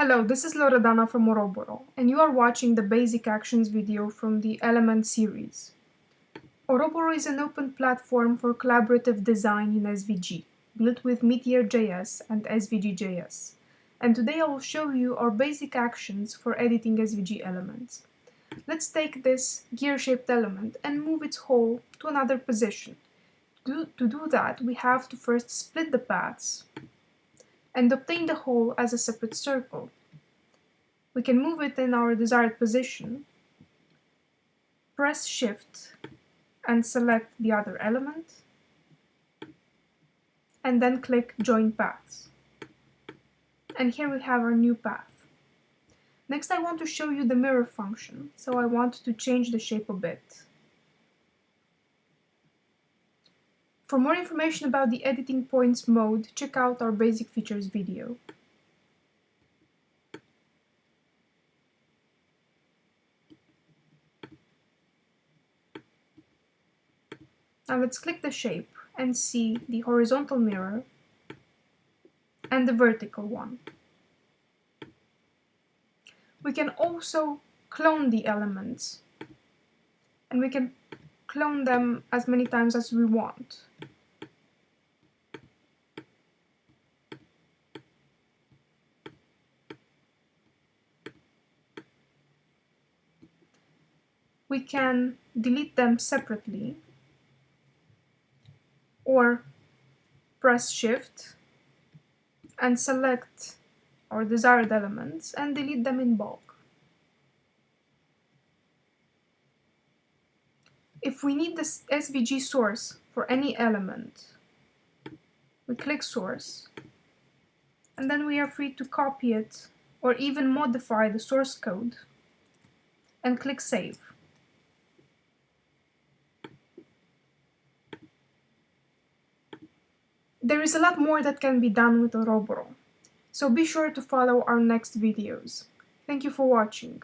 Hello, this is Loredana from Oroboro, and you are watching the Basic Actions video from the Element series. Oroboro is an open platform for collaborative design in SVG, built with Meteor.js and SVG.js. And today I will show you our basic actions for editing SVG elements. Let's take this gear-shaped element and move its hole to another position. To, to do that, we have to first split the paths and obtain the hole as a separate circle. We can move it in our desired position, press Shift and select the other element, and then click Join Paths. And here we have our new path. Next I want to show you the mirror function, so I want to change the shape a bit. For more information about the editing points mode, check out our basic features video. Now let's click the shape and see the horizontal mirror and the vertical one. We can also clone the elements and we can clone them as many times as we want. We can delete them separately or press shift and select our desired elements and delete them in bulk. If we need the SVG source for any element, we click source, and then we are free to copy it or even modify the source code and click save. There is a lot more that can be done with Oroboro, so be sure to follow our next videos. Thank you for watching.